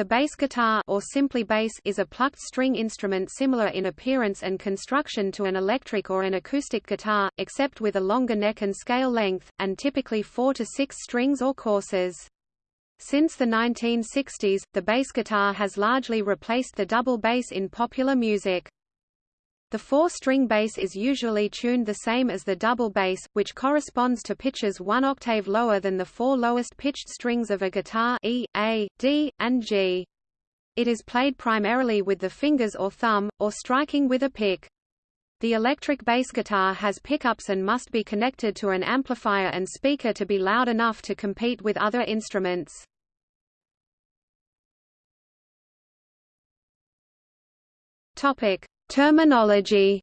The bass guitar or simply bass is a plucked string instrument similar in appearance and construction to an electric or an acoustic guitar, except with a longer neck and scale length, and typically four to six strings or courses. Since the 1960s, the bass guitar has largely replaced the double bass in popular music. The four-string bass is usually tuned the same as the double bass, which corresponds to pitches one octave lower than the four lowest pitched strings of a guitar E, A, D, and G. It is played primarily with the fingers or thumb, or striking with a pick. The electric bass guitar has pickups and must be connected to an amplifier and speaker to be loud enough to compete with other instruments. Topic: Terminology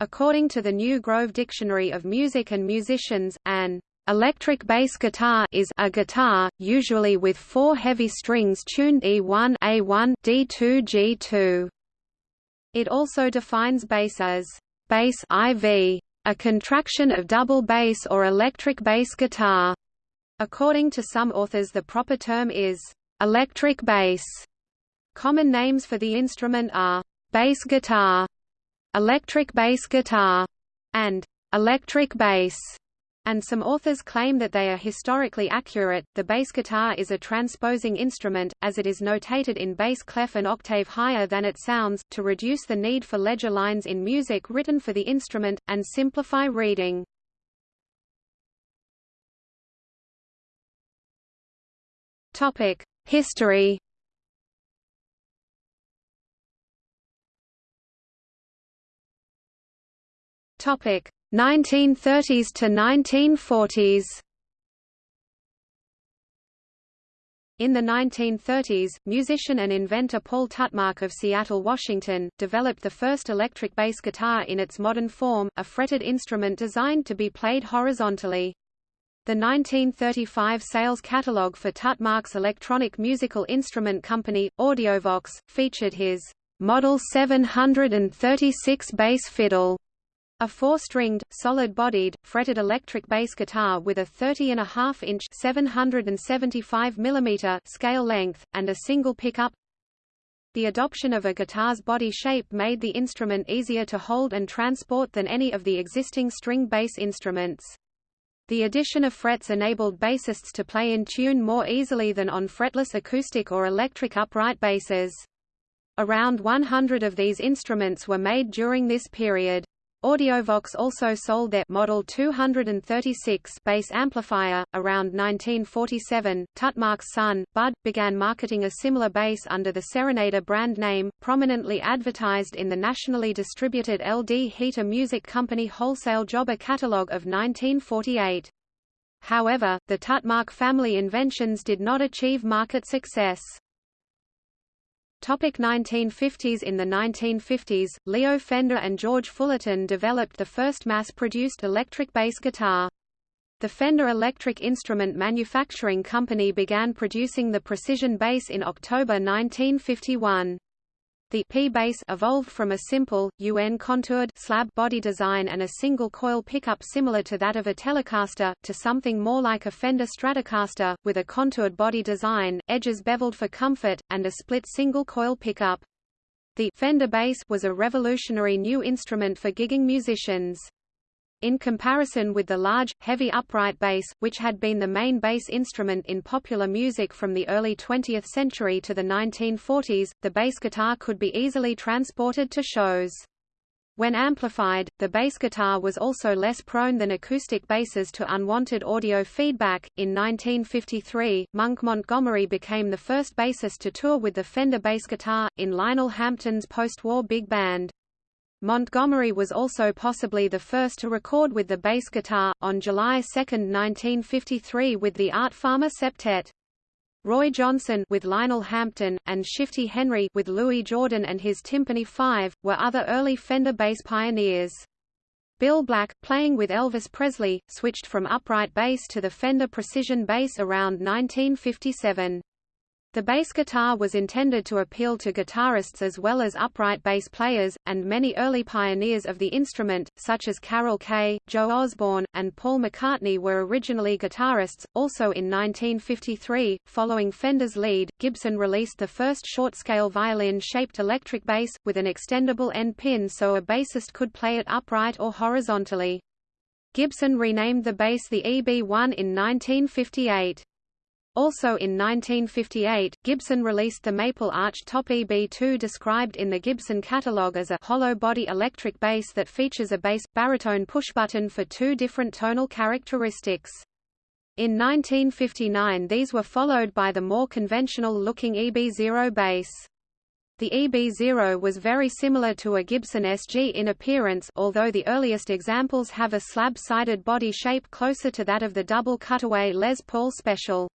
According to the New Grove Dictionary of Music and Musicians, an electric bass guitar is a guitar, usually with four heavy strings tuned E1 A1 D2 G2. It also defines bass as bass IV, a contraction of double bass or electric bass guitar. According to some authors the proper term is electric bass. Common names for the instrument are bass guitar, electric bass guitar, and electric bass. And some authors claim that they are historically accurate. The bass guitar is a transposing instrument, as it is notated in bass clef an octave higher than it sounds, to reduce the need for ledger lines in music written for the instrument, and simplify reading. History Topic 1930s to 1940s. In the 1930s, musician and inventor Paul Tutmarc of Seattle, Washington, developed the first electric bass guitar in its modern form, a fretted instrument designed to be played horizontally. The 1935 sales catalogue for Tutmarc's electronic musical instrument company, Audiovox, featured his Model 736 bass fiddle a four-stringed, solid-bodied, fretted electric bass guitar with a 30.5-inch (775 mm) scale length, and a single pickup. The adoption of a guitar's body shape made the instrument easier to hold and transport than any of the existing string bass instruments. The addition of frets enabled bassists to play in tune more easily than on fretless acoustic or electric upright basses. Around 100 of these instruments were made during this period. Audiovox also sold their Model 236 bass amplifier. Around 1947, Tutmarc's son, Bud, began marketing a similar bass under the Serenader brand name, prominently advertised in the nationally distributed LD Heater Music Company wholesale jobber catalog of 1948. However, the Tutmarc family inventions did not achieve market success. Topic 1950s In the 1950s, Leo Fender and George Fullerton developed the first mass-produced electric bass guitar. The Fender Electric Instrument Manufacturing Company began producing the precision bass in October 1951. The P-bass evolved from a simple, UN-contoured slab body design and a single coil pickup similar to that of a Telecaster, to something more like a Fender Stratocaster, with a contoured body design, edges beveled for comfort, and a split single coil pickup. The Fender bass was a revolutionary new instrument for gigging musicians. In comparison with the large, heavy upright bass, which had been the main bass instrument in popular music from the early 20th century to the 1940s, the bass guitar could be easily transported to shows. When amplified, the bass guitar was also less prone than acoustic basses to unwanted audio feedback. In 1953, Monk Montgomery became the first bassist to tour with the Fender bass guitar, in Lionel Hampton's post-war big band. Montgomery was also possibly the first to record with the bass guitar, on July 2, 1953 with the Art Farmer Septet. Roy Johnson with Lionel Hampton, and Shifty Henry with Louis Jordan and his Tympany Five, were other early Fender bass pioneers. Bill Black, playing with Elvis Presley, switched from upright bass to the Fender Precision bass around 1957. The bass guitar was intended to appeal to guitarists as well as upright bass players, and many early pioneers of the instrument, such as Carol Kaye, Joe Osborn, and Paul McCartney were originally guitarists. Also in 1953, following Fender's lead, Gibson released the first short-scale violin-shaped electric bass, with an extendable end pin so a bassist could play it upright or horizontally. Gibson renamed the bass the EB-1 in 1958. Also in 1958, Gibson released the Maple Arch Top EB2 described in the Gibson catalog as a hollow-body electric bass that features a bass, baritone pushbutton for two different tonal characteristics. In 1959 these were followed by the more conventional-looking EB0 bass. The EB0 was very similar to a Gibson SG in appearance although the earliest examples have a slab-sided body shape closer to that of the double cutaway Les Paul Special.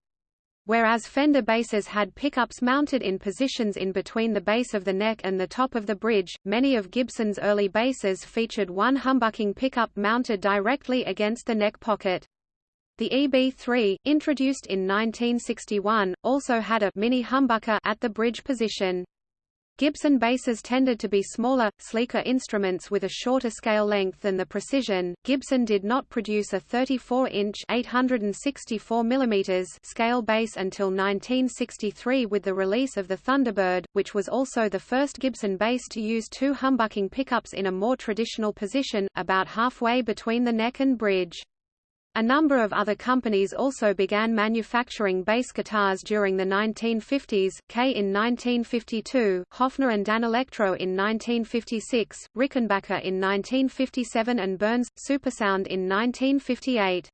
Whereas Fender basses had pickups mounted in positions in between the base of the neck and the top of the bridge, many of Gibson's early basses featured one humbucking pickup mounted directly against the neck pocket. The EB3, introduced in 1961, also had a mini humbucker at the bridge position. Gibson basses tended to be smaller, sleeker instruments with a shorter scale length than the Precision. Gibson did not produce a 34-inch (864 mm) scale bass until 1963 with the release of the Thunderbird, which was also the first Gibson bass to use two humbucking pickups in a more traditional position, about halfway between the neck and bridge. A number of other companies also began manufacturing bass guitars during the 1950s, Kay in 1952, Hofner and Danelectro in 1956, Rickenbacker in 1957 and Burns, Supersound in 1958.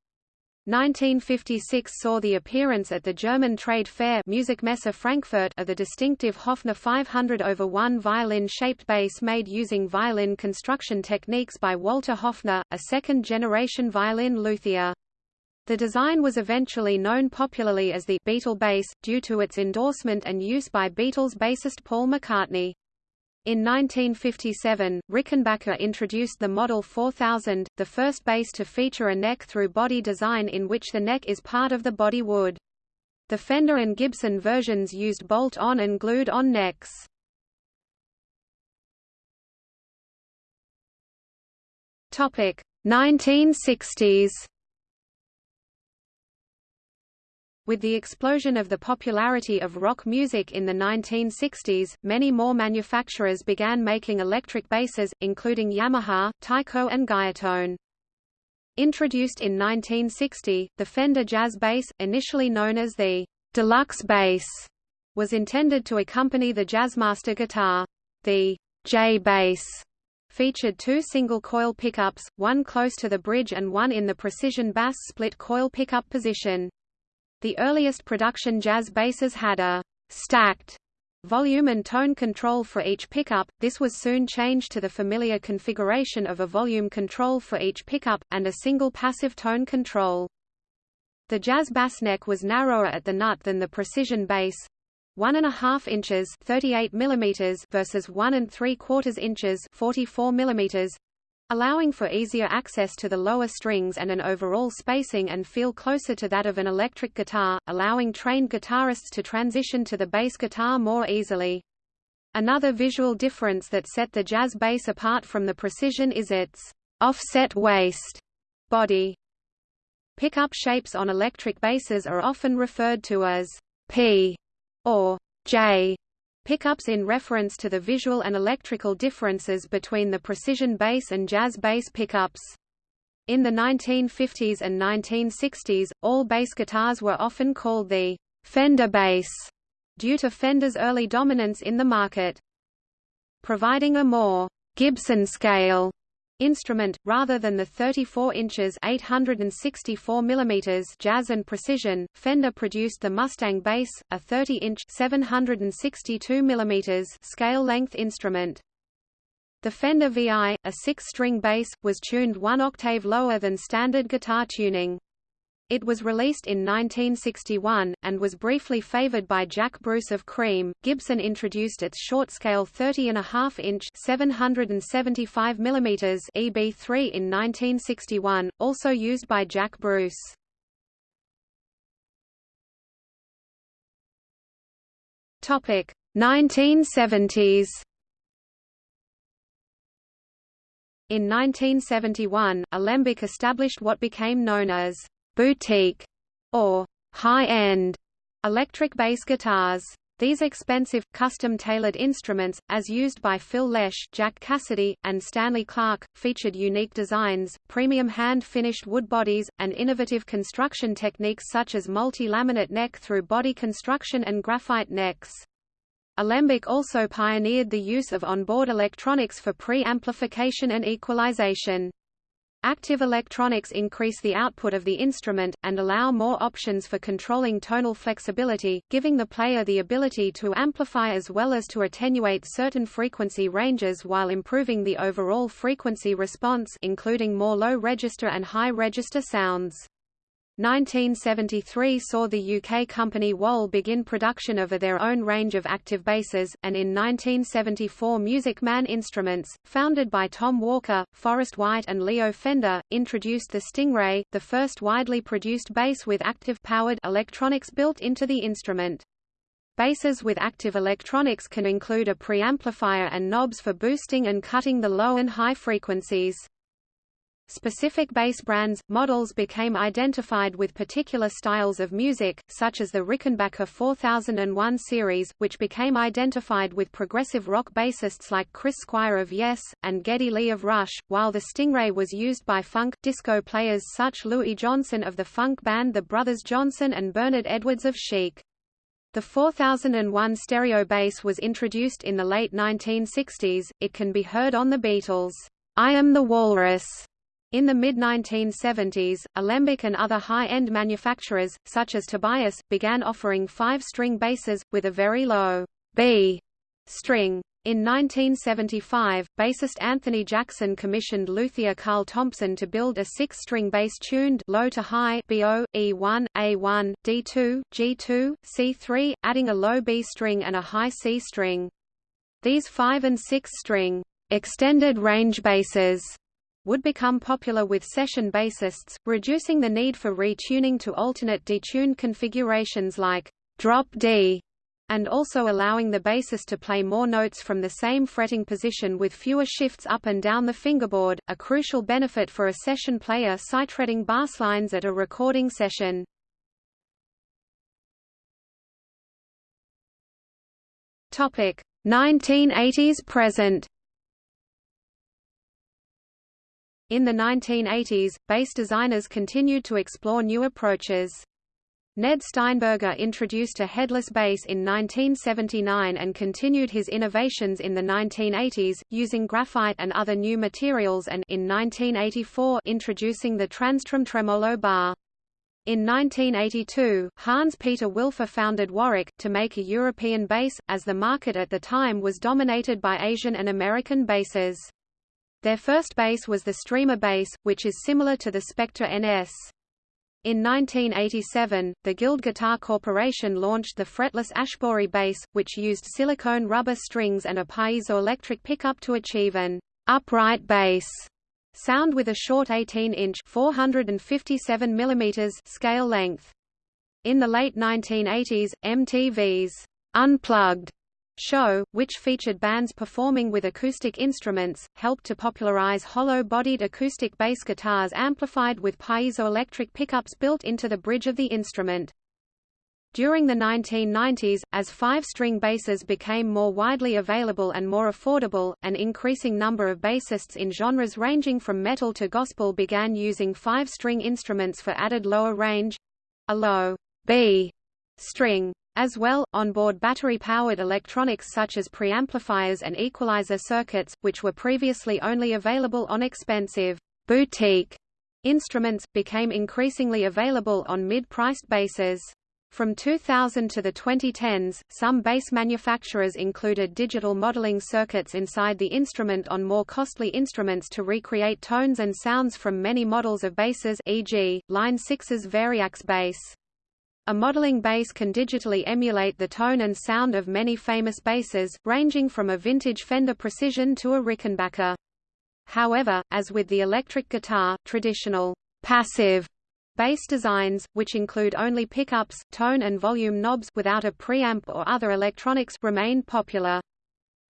1956 saw the appearance at the German trade fair Musikmesse Frankfurt of the distinctive Hofner 500 over 1 violin-shaped bass made using violin construction techniques by Walter Hofner, a second-generation violin luthier. The design was eventually known popularly as the Beatle bass, due to its endorsement and use by Beatles bassist Paul McCartney. In 1957, Rickenbacker introduced the Model 4000, the first bass to feature a neck-through body design in which the neck is part of the body wood. The Fender and Gibson versions used bolt-on and glued-on necks. Topic 1960s With the explosion of the popularity of rock music in the 1960s, many more manufacturers began making electric basses, including Yamaha, Tyco and Guyatone. Introduced in 1960, the Fender Jazz Bass, initially known as the Deluxe Bass, was intended to accompany the Jazzmaster guitar. The J Bass featured two single-coil pickups, one close to the bridge and one in the precision bass split coil pickup position. The earliest production jazz basses had a stacked volume and tone control for each pickup, this was soon changed to the familiar configuration of a volume control for each pickup, and a single passive tone control. The jazz bass neck was narrower at the nut than the precision bass, one and a half inches 38 millimeters versus one and three quarters inches 44 millimeters allowing for easier access to the lower strings and an overall spacing and feel closer to that of an electric guitar, allowing trained guitarists to transition to the bass guitar more easily. Another visual difference that set the jazz bass apart from the precision is its offset waist body. Pickup shapes on electric basses are often referred to as P or J pickups in reference to the visual and electrical differences between the precision bass and jazz bass pickups. In the 1950s and 1960s, all bass guitars were often called the Fender bass, due to Fender's early dominance in the market. Providing a more Gibson scale instrument, rather than the 34 inches 864 mm jazz and precision, Fender produced the Mustang bass, a 30-inch 762 mm scale-length instrument. The Fender VI, a six-string bass, was tuned one octave lower than standard guitar tuning. It was released in 1961, and was briefly favored by Jack Bruce of Cream. Gibson introduced its short-scale 30.5-inch (775 mm) EB3 in 1961, also used by Jack Bruce. Topic 1970s. In 1971, Alembic established what became known as boutique or high-end electric bass guitars. These expensive, custom-tailored instruments, as used by Phil Lesh, Jack Casady, and Stanley Clarke, featured unique designs, premium hand-finished wood bodies, and innovative construction techniques such as multi-laminate neck-through body construction and graphite necks. Alembic also pioneered the use of onboard electronics for pre-amplification and equalization. Active electronics increase the output of the instrument, and allow more options for controlling tonal flexibility, giving the player the ability to amplify as well as to attenuate certain frequency ranges while improving the overall frequency response including more low-register and high-register sounds. 1973 saw the UK company Wal begin production of their own range of active basses, and in 1974 Music Man Instruments, founded by Tom Walker, Forrest White and Leo Fender, introduced the Stingray, the first widely produced bass with active-powered electronics built into the instrument. Basses with active electronics can include a preamplifier and knobs for boosting and cutting the low and high frequencies. Specific bass brands, models became identified with particular styles of music, such as the Rickenbacker 4001 series, which became identified with progressive rock bassists like Chris Squire of Yes, and Geddy Lee of Rush, while the Stingray was used by funk, disco players such Louis Johnson of the funk band The Brothers Johnson and Bernard Edwards of Chic. The 4001 stereo bass was introduced in the late 1960s, it can be heard on the Beatles' I Am the Walrus in the mid-1970s, Alembic and other high-end manufacturers, such as Tobias, began offering five-string basses, with a very low B string. In 1975, bassist Anthony Jackson commissioned luthier Carl Thompson to build a six-string bass tuned low to high BO, E1, A1, D2, G2, C3, adding a low B string and a high C string. These five- and six-string extended range basses would become popular with session bassists, reducing the need for retuning to alternate detuned configurations like drop D, and also allowing the bassist to play more notes from the same fretting position with fewer shifts up and down the fingerboard, a crucial benefit for a session player sight-reading bass lines at a recording session. Topic 1980s present In the 1980s, bass designers continued to explore new approaches. Ned Steinberger introduced a headless bass in 1979 and continued his innovations in the 1980s, using graphite and other new materials and in 1984 introducing the TransTrem tremolo bar. In 1982, Hans-Peter Wilfer founded Warwick, to make a European bass, as the market at the time was dominated by Asian and American basses. Their first bass was the Streamer bass, which is similar to the Spectre NS. In 1987, the Guild Guitar Corporation launched the fretless Ashbory bass, which used silicone rubber strings and a piezoelectric pickup to achieve an upright bass sound with a short 18-inch (457 mm) scale length. In the late 1980s, MTV's Unplugged show, which featured bands performing with acoustic instruments, helped to popularize hollow-bodied acoustic bass guitars amplified with piezoelectric pickups built into the bridge of the instrument. During the 1990s, as five-string basses became more widely available and more affordable, an increasing number of bassists in genres ranging from metal to gospel began using five-string instruments for added lower range—a low B string as well, onboard battery-powered electronics such as preamplifiers and equalizer circuits, which were previously only available on expensive boutique instruments, became increasingly available on mid-priced basses. From 2000 to the 2010s, some bass manufacturers included digital modeling circuits inside the instrument on more costly instruments to recreate tones and sounds from many models of basses e.g., Line 6's Variax bass. A modeling bass can digitally emulate the tone and sound of many famous basses, ranging from a vintage Fender Precision to a Rickenbacker. However, as with the electric guitar, traditional passive Bass designs, which include only pickups, tone and volume knobs without a preamp or other electronics, remain popular.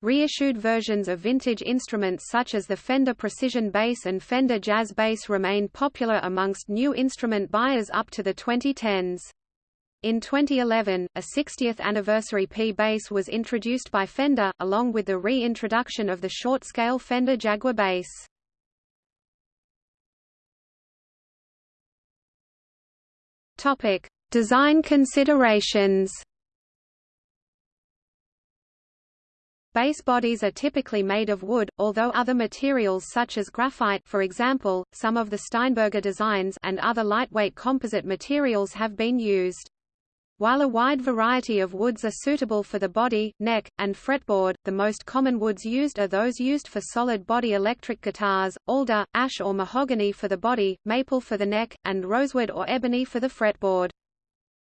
Reissued versions of vintage instruments such as the Fender Precision Bass and Fender Jazz Bass remained popular amongst new instrument buyers up to the 2010s. In 2011, a 60th anniversary P bass was introduced by Fender, along with the reintroduction of the short-scale Fender Jaguar bass. Topic: Design considerations. Bass bodies are typically made of wood, although other materials such as graphite for example, some of the Steinberger designs and other lightweight composite materials have been used. While a wide variety of woods are suitable for the body, neck, and fretboard, the most common woods used are those used for solid body electric guitars, alder, ash or mahogany for the body, maple for the neck, and rosewood or ebony for the fretboard.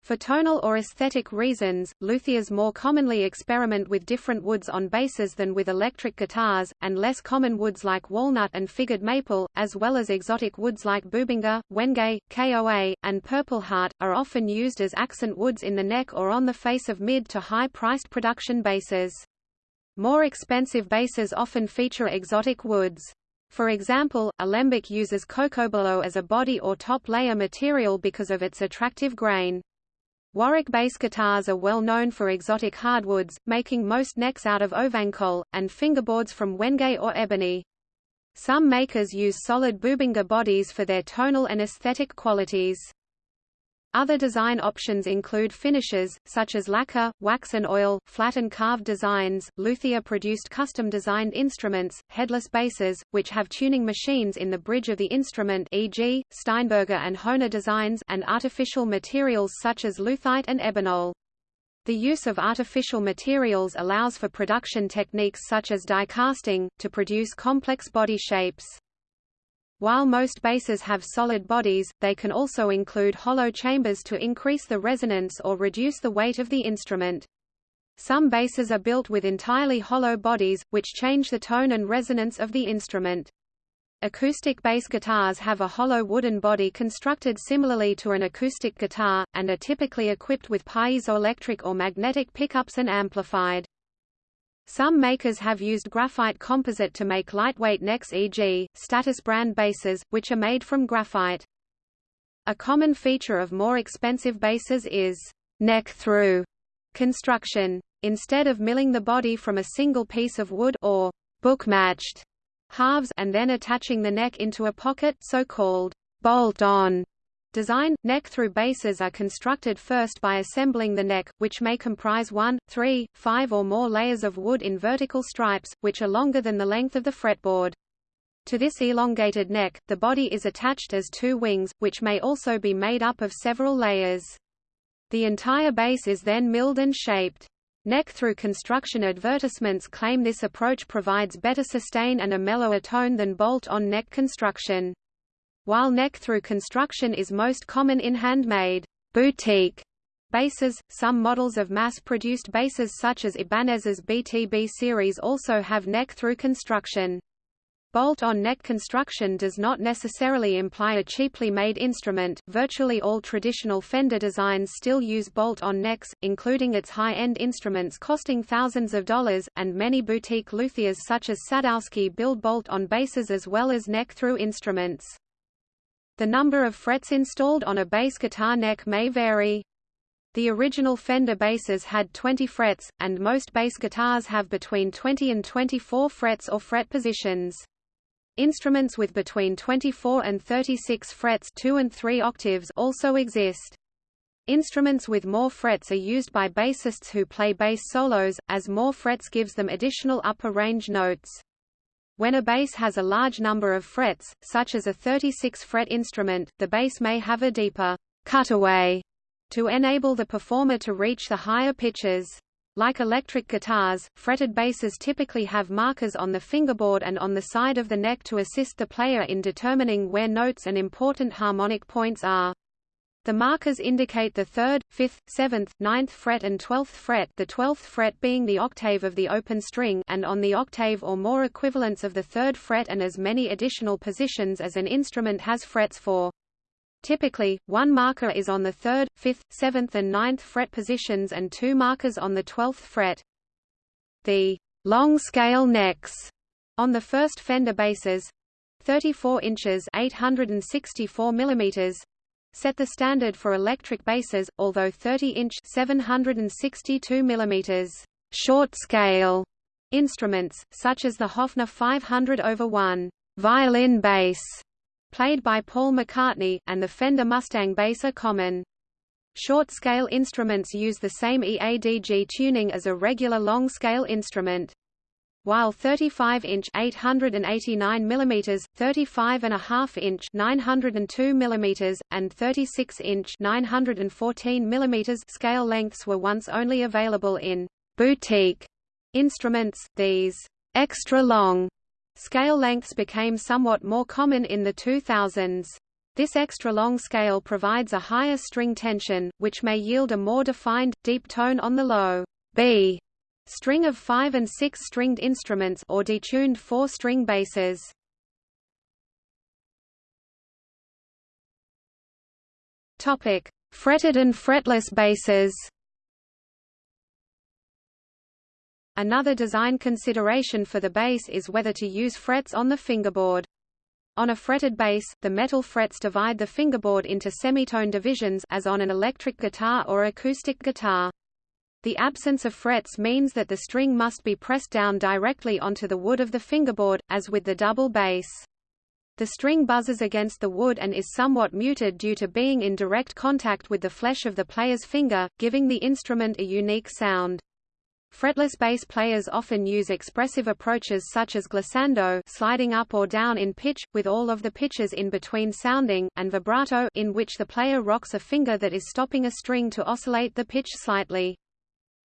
For tonal or aesthetic reasons, luthiers more commonly experiment with different woods on basses than with electric guitars, and less common woods like walnut and figured maple, as well as exotic woods like Bubinga, Wenge, KOA, and Purple Heart, are often used as accent woods in the neck or on the face of mid to high-priced production basses. More expensive basses often feature exotic woods. For example, alembic uses cocobolo as a body or top layer material because of its attractive grain. Warwick bass guitars are well known for exotic hardwoods, making most necks out of ovankol, and fingerboards from wenge or ebony. Some makers use solid Bubinga bodies for their tonal and aesthetic qualities. Other design options include finishes, such as lacquer, wax and oil, flat and carved designs, luthier-produced custom-designed instruments, headless basses, which have tuning machines in the bridge of the instrument e.g., Steinberger and Hohner designs and artificial materials such as luthite and ebonol. The use of artificial materials allows for production techniques such as die casting, to produce complex body shapes. While most basses have solid bodies, they can also include hollow chambers to increase the resonance or reduce the weight of the instrument. Some basses are built with entirely hollow bodies, which change the tone and resonance of the instrument. Acoustic bass guitars have a hollow wooden body constructed similarly to an acoustic guitar, and are typically equipped with piezoelectric or magnetic pickups and amplified. Some makers have used graphite composite to make lightweight necks e.g., status brand basses, which are made from graphite. A common feature of more expensive basses is neck-through construction. Instead of milling the body from a single piece of wood or book-matched halves and then attaching the neck into a pocket so-called bolt-on Design – Neck-through basses are constructed first by assembling the neck, which may comprise one, three, five or more layers of wood in vertical stripes, which are longer than the length of the fretboard. To this elongated neck, the body is attached as two wings, which may also be made up of several layers. The entire bass is then milled and shaped. Neck-through construction advertisements claim this approach provides better sustain and a mellower tone than bolt-on neck construction. While neck-through construction is most common in handmade boutique basses. some models of mass-produced basses such as Ibanez's BTB series also have neck-through construction. Bolt-on neck construction does not necessarily imply a cheaply made instrument. Virtually all traditional Fender designs still use bolt-on necks, including its high-end instruments costing thousands of dollars, and many boutique luthiers such as Sadowsky build bolt-on basses as well as neck-through instruments. The number of frets installed on a bass guitar neck may vary. The original Fender basses had 20 frets, and most bass guitars have between 20 and 24 frets or fret positions. Instruments with between 24 and 36 frets 2 and 3 octaves also exist. Instruments with more frets are used by bassists who play bass solos, as more frets gives them additional upper range notes. When a bass has a large number of frets, such as a 36-fret instrument, the bass may have a deeper cutaway to enable the performer to reach the higher pitches. Like electric guitars, fretted basses typically have markers on the fingerboard and on the side of the neck to assist the player in determining where notes and important harmonic points are. The markers indicate the 3rd, 5th, 7th, 9th fret and 12th fret the 12th fret being the octave of the open string and on the octave or more equivalents of the 3rd fret and as many additional positions as an instrument has frets for. Typically, one marker is on the 3rd, 5th, 7th and 9th fret positions and two markers on the 12th fret. The long scale necks on the first Fender basses 34 inches 864 millimeters set the standard for electric basses, although 30-inch 762 millimeters short scale instruments, such as the Hofner 500 over 1 violin bass, played by Paul McCartney, and the Fender Mustang bass are common. Short-scale instruments use the same EADG tuning as a regular long-scale instrument. While 35-inch 889 mm, 35.5-inch 902 mm, and 36-inch 914 mm scale lengths were once only available in boutique instruments, these extra long scale lengths became somewhat more common in the 2000s. This extra long scale provides a higher string tension, which may yield a more defined, deep tone on the low B string of 5 and 6 stringed instruments or detuned 4-string basses. Topic: Fretted and fretless basses. Another design consideration for the bass is whether to use frets on the fingerboard. On a fretted bass, the metal frets divide the fingerboard into semitone divisions as on an electric guitar or acoustic guitar. The absence of frets means that the string must be pressed down directly onto the wood of the fingerboard, as with the double bass. The string buzzes against the wood and is somewhat muted due to being in direct contact with the flesh of the player's finger, giving the instrument a unique sound. Fretless bass players often use expressive approaches such as glissando sliding up or down in pitch, with all of the pitches in between sounding, and vibrato in which the player rocks a finger that is stopping a string to oscillate the pitch slightly.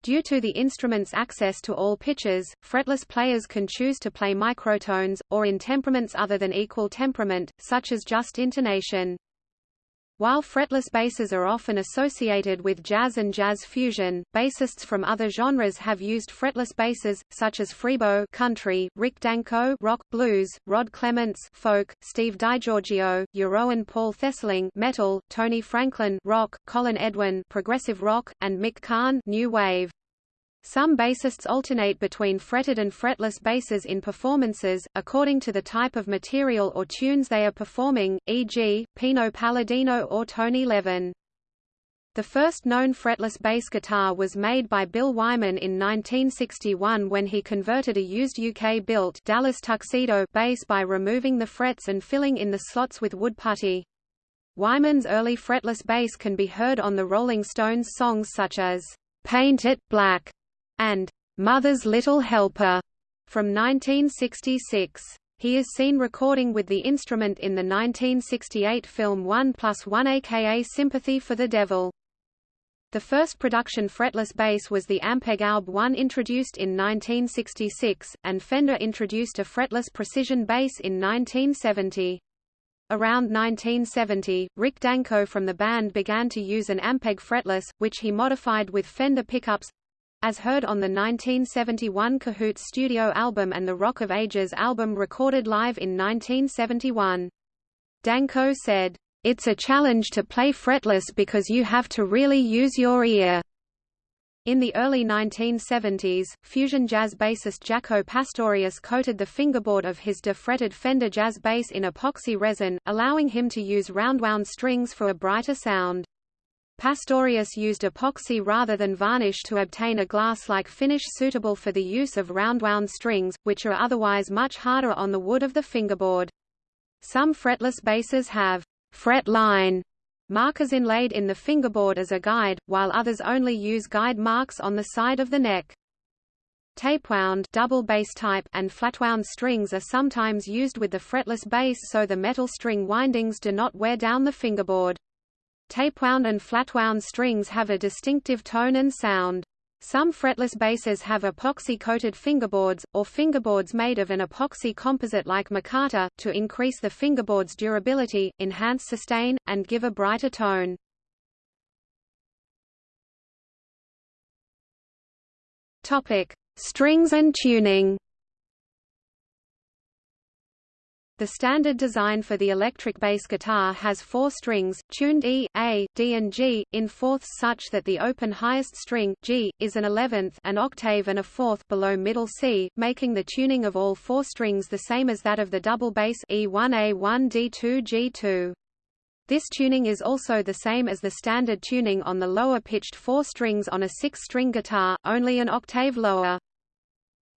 Due to the instrument's access to all pitches, fretless players can choose to play microtones, or in temperaments other than equal temperament, such as just intonation. While fretless basses are often associated with jazz and jazz fusion, bassists from other genres have used fretless basses, such as Freebo country, Rick Danko rock blues, Rod Clements folk, Steve DiGiorgio, Jeroen Paul Thesseling metal, Tony Franklin rock, Colin Edwin progressive rock, and Mick Karn new wave. Some bassists alternate between fretted and fretless basses in performances, according to the type of material or tunes they are performing, e.g., Pino Palladino or Tony Levin. The first known fretless bass guitar was made by Bill Wyman in 1961 when he converted a used UK-built Dallas Tuxedo bass by removing the frets and filling in the slots with wood putty. Wyman's early fretless bass can be heard on the Rolling Stones songs such as Paint It Black and Mother's Little Helper from 1966. He is seen recording with the instrument in the 1968 film 1 plus 1 aka Sympathy for the Devil. The first production fretless bass was the Ampeg Alb 1 introduced in 1966, and Fender introduced a fretless precision bass in 1970. Around 1970, Rick Danko from the band began to use an Ampeg fretless, which he modified with Fender pickups, as heard on the 1971 Cahoots studio album and the Rock of Ages album recorded live in 1971. Danko said, It's a challenge to play fretless because you have to really use your ear. In the early 1970s, fusion jazz bassist Jaco Pastorius coated the fingerboard of his defretted Fender jazz bass in epoxy resin, allowing him to use roundwound strings for a brighter sound. Pastorius used epoxy rather than varnish to obtain a glass-like finish suitable for the use of roundwound strings, which are otherwise much harder on the wood of the fingerboard. Some fretless basses have fret line markers inlaid in the fingerboard as a guide, while others only use guide marks on the side of the neck. Tapewound double bass type and flatwound strings are sometimes used with the fretless bass so the metal string windings do not wear down the fingerboard. Tapewound and flatwound strings have a distinctive tone and sound. Some fretless basses have epoxy-coated fingerboards, or fingerboards made of an epoxy composite like micarta, to increase the fingerboard's durability, enhance sustain, and give a brighter tone. Strings and tuning. The standard design for the electric bass guitar has four strings, tuned E, A, D and G, in fourths such that the open highest string, G, is an eleventh an octave and a fourth below middle C, making the tuning of all four strings the same as that of the double bass E1A1 D2 G2. This tuning is also the same as the standard tuning on the lower pitched four strings on a six-string guitar, only an octave lower.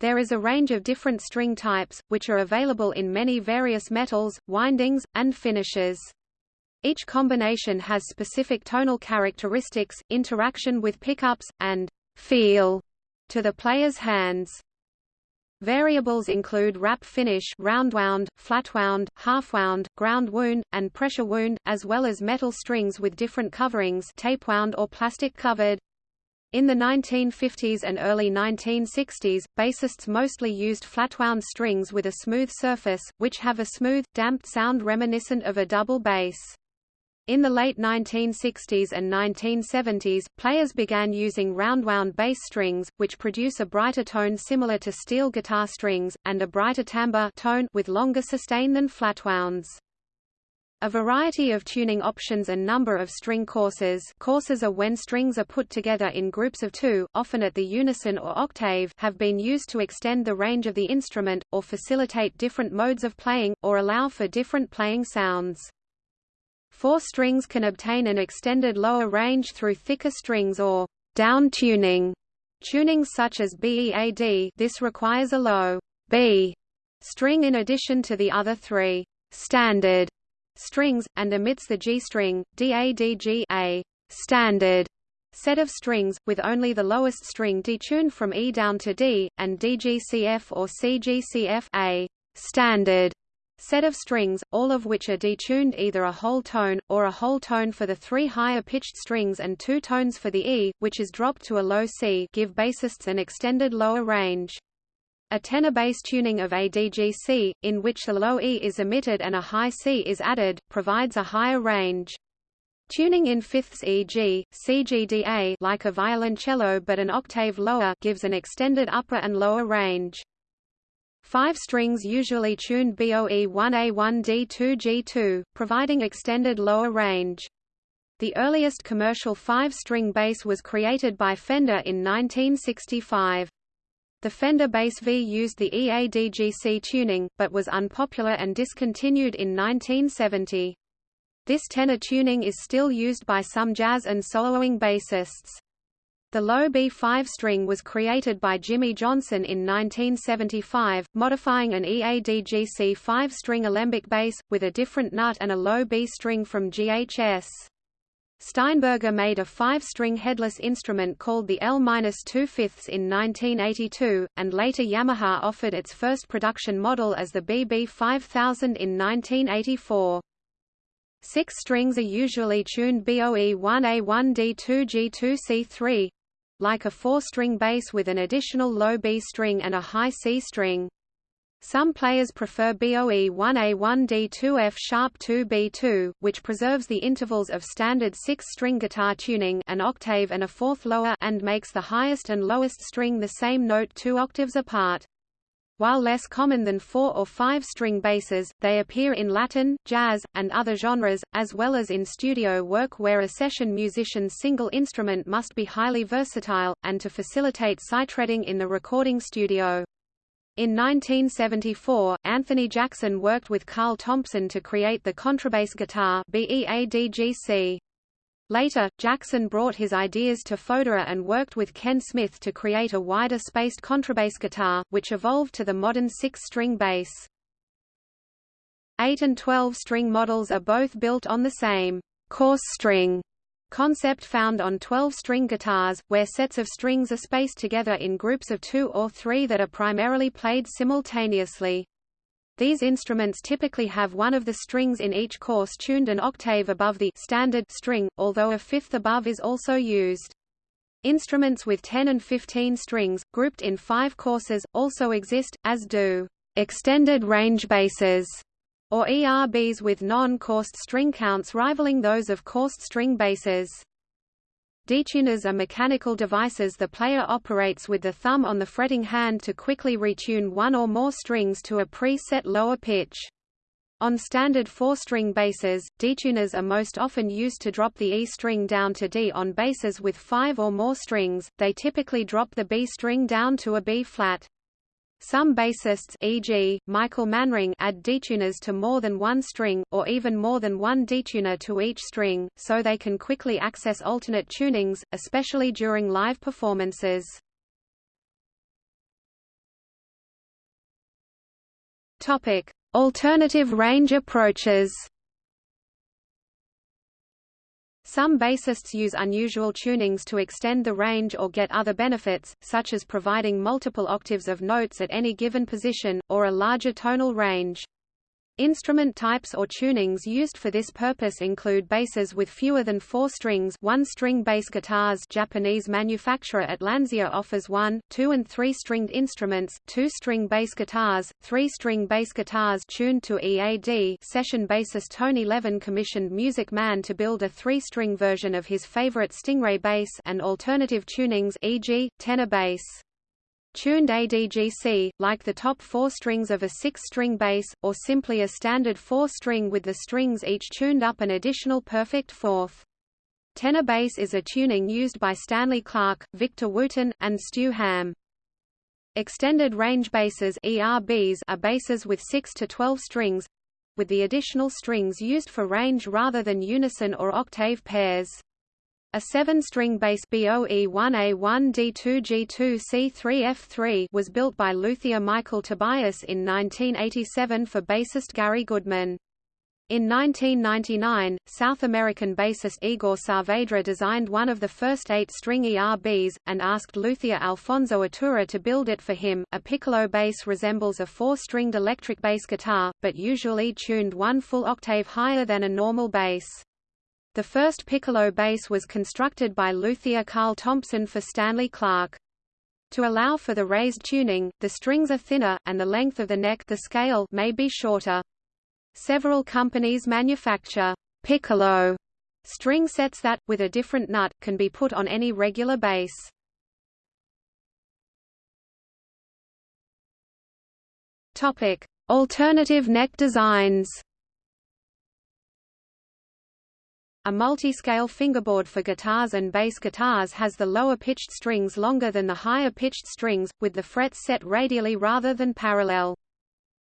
There is a range of different string types, which are available in many various metals, windings, and finishes. Each combination has specific tonal characteristics, interaction with pickups, and feel to the player's hands. Variables include wrap finish roundwound, flatwound, halfwound, ground wound, and pressure wound, as well as metal strings with different coverings tapewound or plastic covered. In the 1950s and early 1960s, bassists mostly used flatwound strings with a smooth surface, which have a smooth, damped sound reminiscent of a double bass. In the late 1960s and 1970s, players began using roundwound bass strings, which produce a brighter tone similar to steel guitar strings, and a brighter timbre tone with longer sustain than flatwounds. A variety of tuning options and number of string courses courses are when strings are put together in groups of two, often at the unison or octave have been used to extend the range of the instrument, or facilitate different modes of playing, or allow for different playing sounds. Four strings can obtain an extended lower range through thicker strings or down tuning. Tunings such as BEAD this requires a low B string in addition to the other three standard strings, and omits the G string, DADG a standard set of strings, with only the lowest string detuned from E down to D, and DGCF or CGCF a standard set of strings, all of which are detuned either a whole tone, or a whole tone for the three higher pitched strings and two tones for the E, which is dropped to a low C give bassists an extended lower range. A tenor bass tuning of ADGC, in which the low E is omitted and a high C is added, provides a higher range. Tuning in fifths e.g., CGDA like a violoncello but an octave lower gives an extended upper and lower range. Five strings usually tuned BOE 1A1D2G2, providing extended lower range. The earliest commercial five-string bass was created by Fender in 1965. The Fender Bass V used the EADGC tuning, but was unpopular and discontinued in 1970. This tenor tuning is still used by some jazz and soloing bassists. The low B5 string was created by Jimmy Johnson in 1975, modifying an EADGC 5-string alembic bass, with a different nut and a low B string from GHS. Steinberger made a five-string headless instrument called the L-2 in 1982, and later Yamaha offered its first production model as the BB 5000 in 1984. Six strings are usually tuned BOE 1A1D2G2C3, like a four-string bass with an additional low B string and a high C string. Some players prefer BOE 1A1D2F sharp 2B2, which preserves the intervals of standard six-string guitar tuning an octave and a fourth lower and makes the highest and lowest string the same note two octaves apart. While less common than four- or five-string basses, they appear in Latin, jazz, and other genres, as well as in studio work where a session musician's single instrument must be highly versatile, and to facilitate sight-reading in the recording studio. In 1974, Anthony Jackson worked with Carl Thompson to create the contrabass guitar BEADGC. Later, Jackson brought his ideas to Fodera and worked with Ken Smith to create a wider spaced contrabass guitar, which evolved to the modern six-string bass. 8 and 12-string models are both built on the same course string concept found on 12-string guitars, where sets of strings are spaced together in groups of two or three that are primarily played simultaneously. These instruments typically have one of the strings in each course tuned an octave above the standard string, although a fifth above is also used. Instruments with 10 and 15 strings, grouped in five courses, also exist, as do extended range basses or ERBs with non-coursed string counts rivaling those of coursed string basses. Detuners are mechanical devices the player operates with the thumb on the fretting hand to quickly retune one or more strings to a pre-set lower pitch. On standard four-string basses, detuners are most often used to drop the E string down to D on basses with five or more strings, they typically drop the B string down to a B-flat. Some bassists e.g., Michael Manring add detuners to more than one string, or even more than one detuner to each string, so they can quickly access alternate tunings, especially during live performances. Alternative range approaches Some bassists use unusual tunings to extend the range or get other benefits, such as providing multiple octaves of notes at any given position, or a larger tonal range. Instrument types or tunings used for this purpose include basses with fewer than four strings one-string bass guitars Japanese manufacturer Atlansia offers one, two and three-stringed instruments, two-string bass guitars, three-string bass guitars tuned to EAD session bassist Tony Levin commissioned Music Man to build a three-string version of his favorite Stingray bass and alternative tunings e.g., tenor bass. Tuned ADGC, like the top four strings of a six-string bass, or simply a standard four-string with the strings each tuned up an additional perfect fourth. Tenor bass is a tuning used by Stanley Clarke, Victor Wooten, and Stu Hamm. Extended range basses ERBs are basses with 6 to 12 strings, with the additional strings used for range rather than unison or octave pairs. A seven-string bass BOE1A1D2G2C3F3 was built by luthier Michael Tobias in 1987 for bassist Gary Goodman. In 1999, South American bassist Igor Saavedra designed one of the first eight-string ERBs, and asked luthier Alfonso Iturra to build it for him. A piccolo bass resembles a four-stringed electric bass guitar, but usually tuned one full octave higher than a normal bass. The first piccolo bass was constructed by luthier Carl Thompson for Stanley Clarke. To allow for the raised tuning, the strings are thinner, and the length of the neck the scale may be shorter. Several companies manufacture piccolo string sets that, with a different nut, can be put on any regular bass. Alternative neck designs. A multi-scale fingerboard for guitars and bass guitars has the lower-pitched strings longer than the higher-pitched strings, with the frets set radially rather than parallel.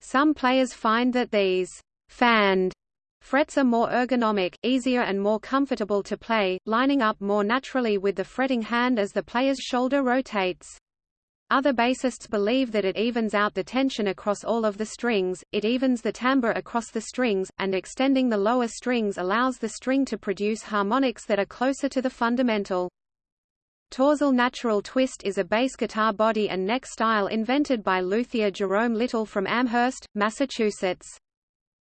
Some players find that these fanned frets are more ergonomic, easier and more comfortable to play, lining up more naturally with the fretting hand as the player's shoulder rotates. Other bassists believe that it evens out the tension across all of the strings, it evens the timbre across the strings, and extending the lower strings allows the string to produce harmonics that are closer to the fundamental. Torzal Natural Twist is a bass guitar body and neck style invented by luthier Jerome Little from Amherst, Massachusetts.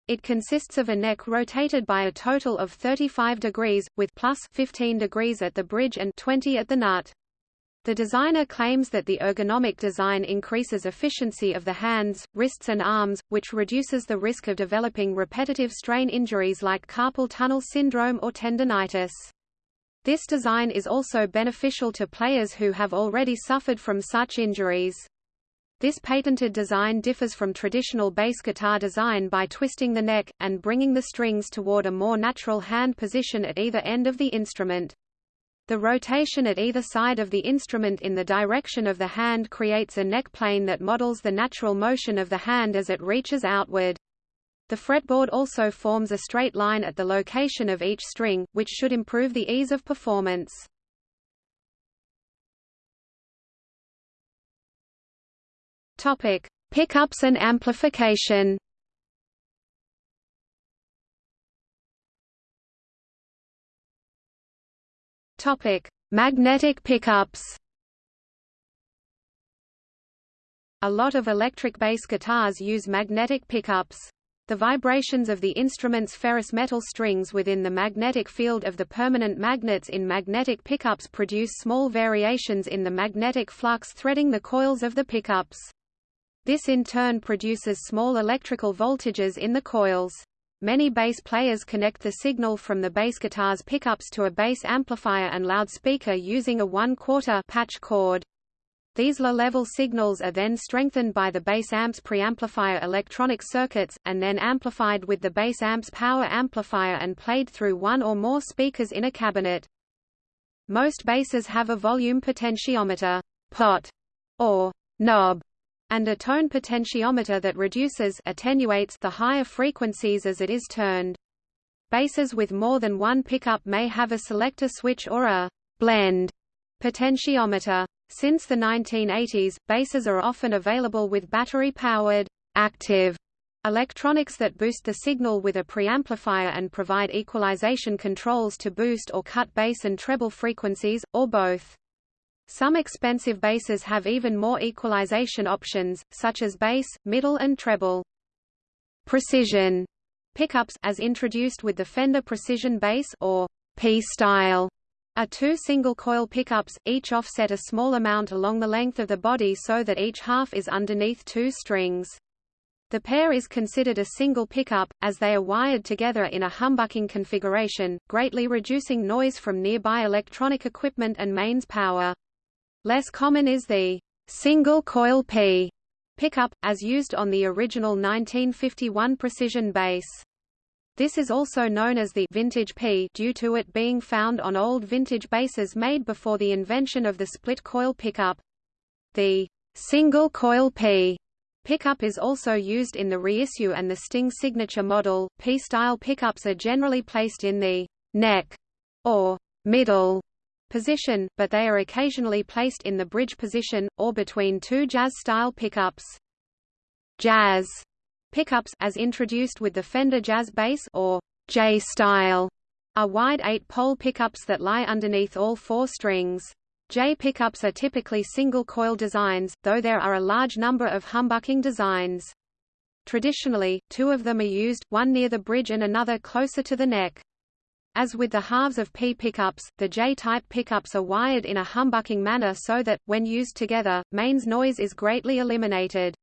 It consists of a neck rotated by a total of 35 degrees, with plus 15 degrees at the bridge and 20 at the nut. The designer claims that the ergonomic design increases efficiency of the hands, wrists and arms, which reduces the risk of developing repetitive strain injuries like carpal tunnel syndrome or tendonitis. This design is also beneficial to players who have already suffered from such injuries. This patented design differs from traditional bass guitar design by twisting the neck, and bringing the strings toward a more natural hand position at either end of the instrument. The rotation at either side of the instrument in the direction of the hand creates a neck plane that models the natural motion of the hand as it reaches outward. The fretboard also forms a straight line at the location of each string, which should improve the ease of performance. Topic: Pickups and amplification. Topic: Magnetic pickups. A lot of electric bass guitars use magnetic pickups. The vibrations of the instrument's ferrous metal strings within the magnetic field of the permanent magnets in magnetic pickups produce small variations in the magnetic flux threading the coils of the pickups. This in turn produces small electrical voltages in the coils. Many bass players connect the signal from the bass guitar's pickups to a bass amplifier and loudspeaker using a one-quarter patch cord. These low-level signals are then strengthened by the bass amp's preamplifier electronic circuits, and then amplified with the bass amp's power amplifier and played through one or more speakers in a cabinet. Most basses have a volume potentiometer pot, or knob, and a tone potentiometer that reduces attenuates the higher frequencies as it is turned. Basses with more than one pickup may have a selector switch or a blend potentiometer. Since the 1980s, basses are often available with battery-powered active electronics that boost the signal with a preamplifier and provide equalization controls to boost or cut bass and treble frequencies, or both. Some expensive basses have even more equalization options, such as bass, middle and treble. Precision pickups as introduced with the Fender Precision Bass or P-style are two single-coil pickups, each offset a small amount along the length of the body so that each half is underneath two strings. The pair is considered a single pickup, as they are wired together in a humbucking configuration, greatly reducing noise from nearby electronic equipment and mains power. Less common is the single-coil P pickup, as used on the original 1951 Precision bass. This is also known as the vintage P due to it being found on old vintage basses made before the invention of the split-coil pickup. The single-coil P pickup is also used in the reissue and the Sting signature model. P-style pickups are generally placed in the neck or middle position, but they are occasionally placed in the bridge position, or between two jazz-style pickups. Jazz pickups as introduced with the Fender Jazz Bass or J-style are wide eight-pole pickups that lie underneath all four strings. J pickups are typically single-coil designs, though there are a large number of humbucking designs. Traditionally, two of them are used, one near the bridge and another closer to the neck. As with the halves of P pickups, the J-type pickups are wired in a humbucking manner so that, when used together, mains noise is greatly eliminated.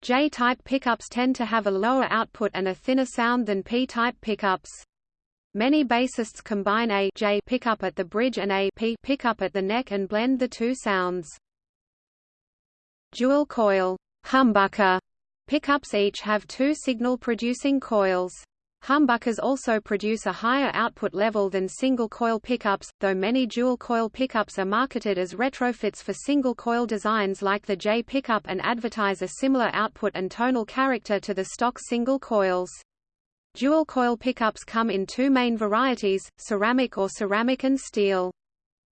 J-type pickups tend to have a lower output and a thinner sound than P-type pickups. Many bassists combine a J pickup at the bridge and a P pickup at the neck and blend the two sounds. Dual coil humbucker pickups each have two signal-producing coils. Humbuckers also produce a higher output level than single-coil pickups, though many dual-coil pickups are marketed as retrofits for single-coil designs like the J pickup and advertise a similar output and tonal character to the stock single coils. Dual-coil pickups come in two main varieties, ceramic or ceramic and steel.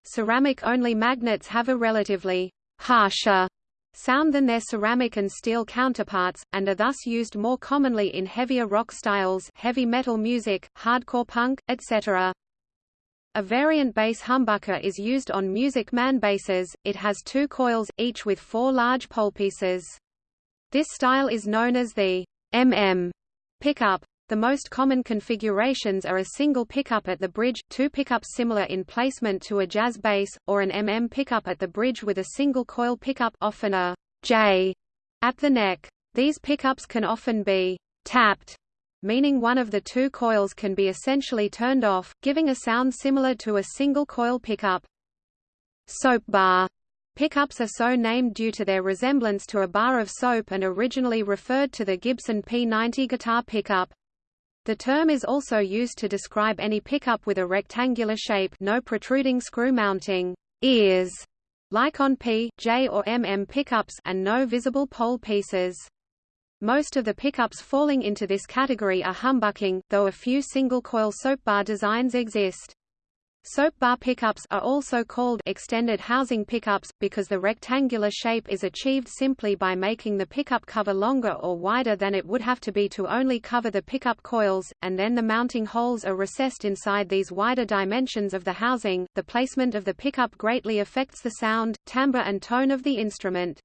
Ceramic-only magnets have a relatively harsher sound than their ceramic and steel counterparts, and are thus used more commonly in heavier rock styles heavy metal music, hardcore punk, etc. A variant bass humbucker is used on Music Man basses, it has two coils, each with four large pole pieces. This style is known as the MM pickup. The most common configurations are a single pickup at the bridge, two pickups similar in placement to a jazz bass, or an MM pickup at the bridge with a single coil pickup often a J at the neck. These pickups can often be tapped, meaning one of the two coils can be essentially turned off, giving a sound similar to a single coil pickup. Soap bar Pickups are so named due to their resemblance to a bar of soap and originally referred to the Gibson P90 guitar pickup. The term is also used to describe any pickup with a rectangular shape no protruding screw mounting ears, like on P, J or MM pickups and no visible pole pieces. Most of the pickups falling into this category are humbucking, though a few single-coil soap bar designs exist. Soap bar pickups are also called extended housing pickups, because the rectangular shape is achieved simply by making the pickup cover longer or wider than it would have to be to only cover the pickup coils, and then the mounting holes are recessed inside these wider dimensions of the housing. The placement of the pickup greatly affects the sound, timbre and tone of the instrument.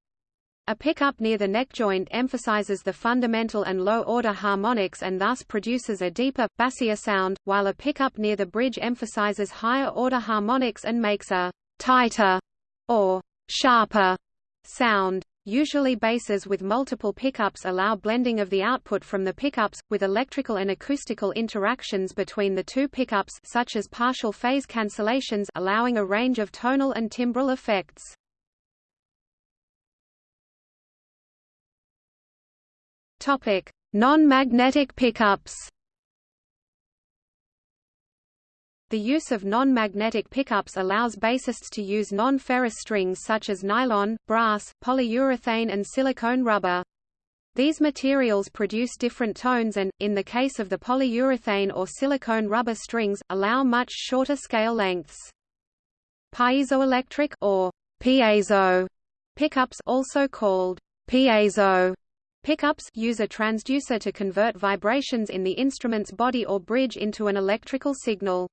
A pickup near the neck joint emphasizes the fundamental and low-order harmonics and thus produces a deeper, bassier sound, while a pickup near the bridge emphasizes higher-order harmonics and makes a tighter or sharper sound. Usually basses with multiple pickups allow blending of the output from the pickups, with electrical and acoustical interactions between the two pickups such as partial phase cancellations allowing a range of tonal and timbral effects. Topic: Non-magnetic pickups. The use of non-magnetic pickups allows bassists to use non-ferrous strings such as nylon, brass, polyurethane and silicone rubber. These materials produce different tones and, in the case of the polyurethane or silicone rubber strings, allow much shorter scale lengths. Piezoelectric or piezo pickups also called piezo pickups use a transducer to convert vibrations in the instrument's body or bridge into an electrical signal.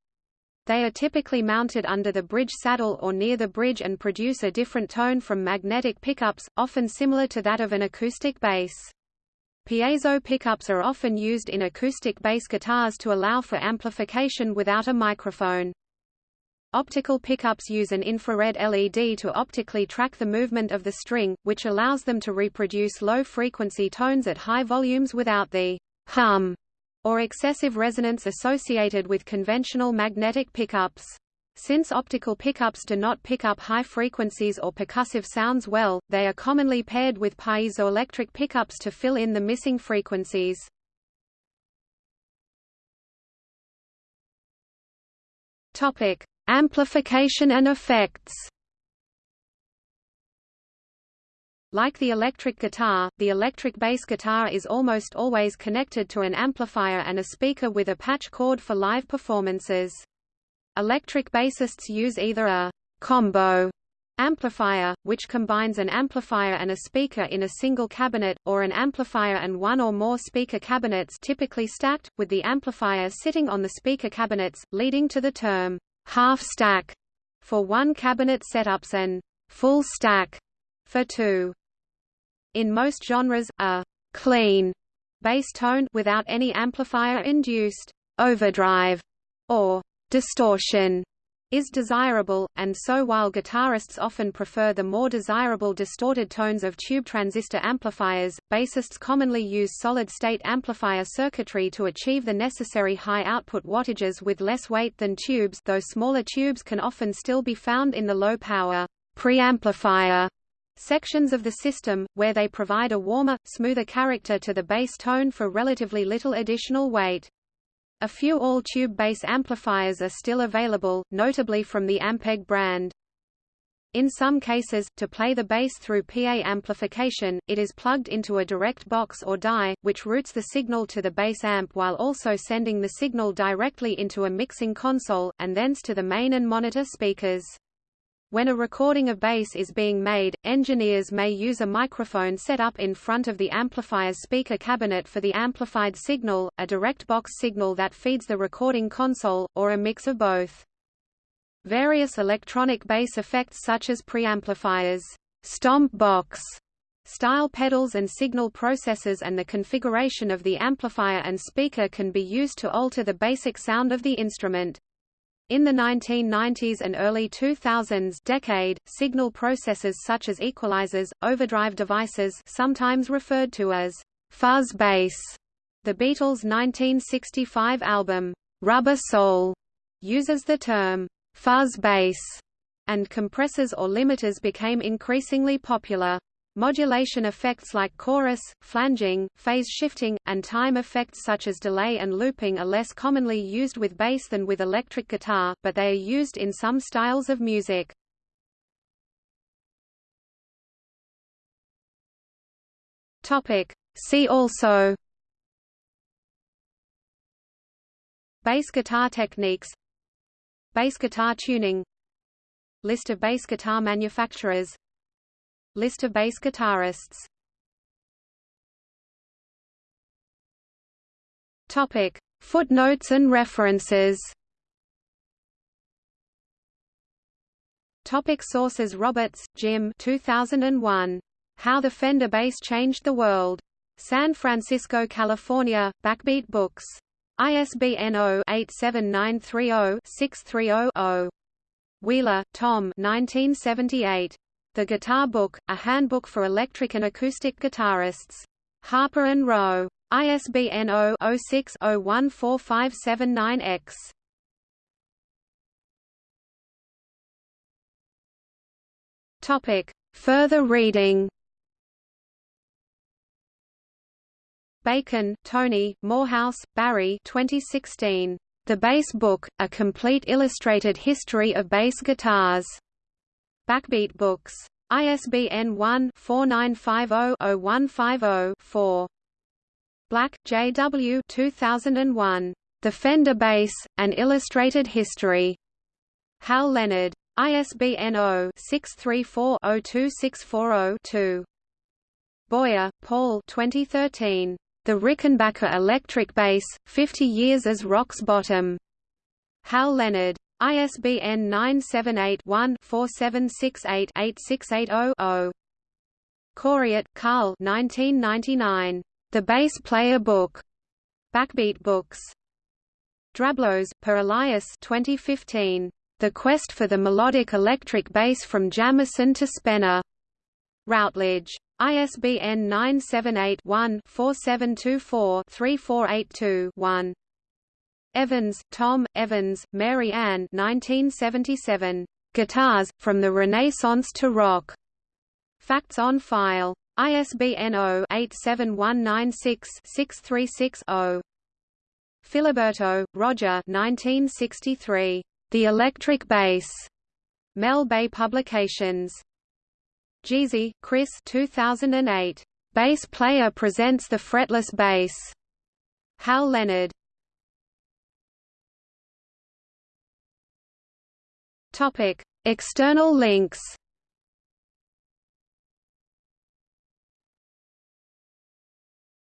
They are typically mounted under the bridge saddle or near the bridge and produce a different tone from magnetic pickups, often similar to that of an acoustic bass. Piezo pickups are often used in acoustic bass guitars to allow for amplification without a microphone. Optical pickups use an infrared LED to optically track the movement of the string, which allows them to reproduce low-frequency tones at high volumes without the hum or excessive resonance associated with conventional magnetic pickups. Since optical pickups do not pick up high frequencies or percussive sounds well, they are commonly paired with piezoelectric pickups to fill in the missing frequencies. Topic: Amplification and effects. Like the electric guitar, the electric bass guitar is almost always connected to an amplifier and a speaker with a patch cord for live performances. Electric bassists use either a combo amplifier, which combines an amplifier and a speaker in a single cabinet, or an amplifier and one or more speaker cabinets typically stacked, with the amplifier sitting on the speaker cabinets, leading to the term half stack for one cabinet setups and full stack for two. In most genres, a clean bass tone without any amplifier-induced overdrive or distortion is desirable, and so while guitarists often prefer the more desirable distorted tones of tube transistor amplifiers, bassists commonly use solid-state amplifier circuitry to achieve the necessary high output wattages with less weight than tubes though smaller tubes can often still be found in the low-power preamplifier sections of the system, where they provide a warmer, smoother character to the bass tone for relatively little additional weight. A few all-tube bass amplifiers are still available, notably from the Ampeg brand. In some cases, to play the bass through PA amplification, it is plugged into a direct box or die, which routes the signal to the bass amp while also sending the signal directly into a mixing console, and thence to the main and monitor speakers. When a recording of bass is being made, engineers may use a microphone set up in front of the amplifier's speaker cabinet for the amplified signal, a direct box signal that feeds the recording console, or a mix of both. Various electronic bass effects such as preamplifiers, stomp box, style pedals and signal processors and the configuration of the amplifier and speaker can be used to alter the basic sound of the instrument. In the 1990s and early 2000s decade, signal processors such as equalizers, overdrive devices sometimes referred to as fuzz bass. The Beatles' 1965 album, Rubber Soul, uses the term fuzz bass, and compressors or limiters became increasingly popular. Modulation effects like chorus, flanging, phase shifting, and time effects such as delay and looping are less commonly used with bass than with electric guitar, but they are used in some styles of music. See also. Bass guitar techniques. Bass guitar tuning. List of bass guitar manufacturers List of bass guitarists Topic: Footnotes and references. Topic sources Roberts, Jim 2001. How the Fender Bass Changed the World. San Francisco, California, Backbeat Books. ISBN 0-87930-630-0. Wheeler, Tom 1978. The Guitar Book, a handbook for electric and acoustic guitarists. Harper & Row. ISBN 0-06-014579-X. Topic. Further reading Bacon, Tony, Moorhouse, Barry 2016. The Bass Book, A Complete Illustrated History of Bass Guitars. Backbeat Books. ISBN 1-4950-0150-4. Black, J. W. 2001. The Fender Bass, An Illustrated History. Hal Leonard. ISBN 0-634-02640-2. Boyer, Paul 2013. The Rickenbacker Electric Bass, 50 Years as Rock's Bottom. Hal Leonard. ISBN 978-1-4768-8680-0. Coryat, Karl 1999. The Bass Player Book. Backbeat Books. Drablos, Per Elias 2015. The Quest for the Melodic Electric Bass from Jamerson to Spenner. Routledge. ISBN 978-1-4724-3482-1. Evans, Tom, Evans, Mary Ann 1977. Guitars, From the Renaissance to Rock. Facts on File. ISBN 0-87196-636-0. Filiberto, Roger 1963. The Electric Bass. Mel Bay Publications. Jisi, Chris 2008. Bass Player Presents the Fretless Bass. Hal Leonard. Topic: External links